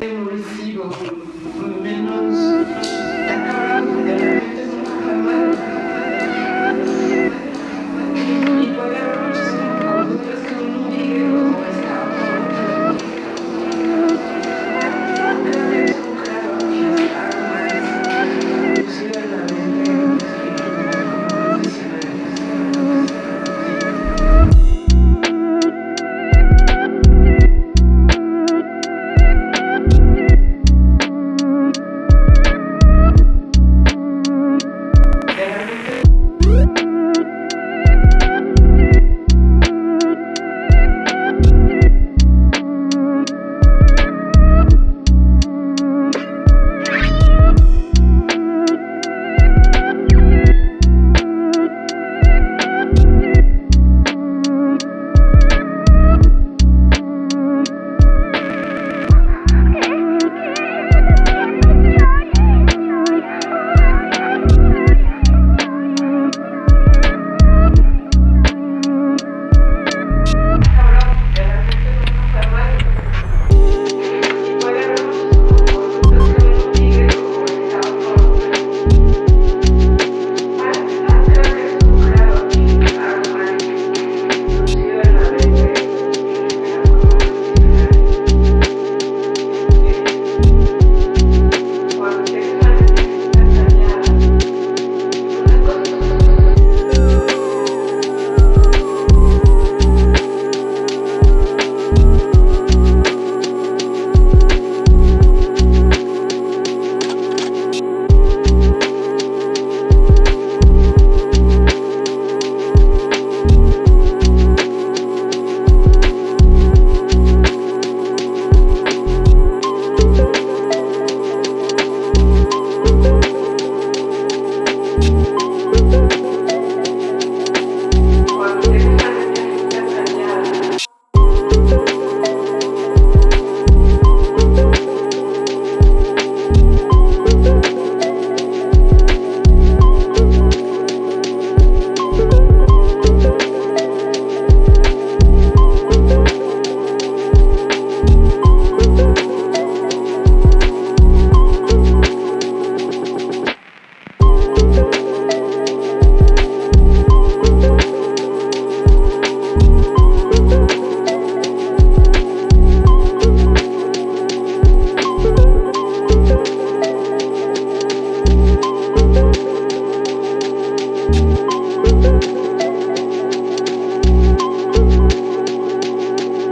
recibo menos you.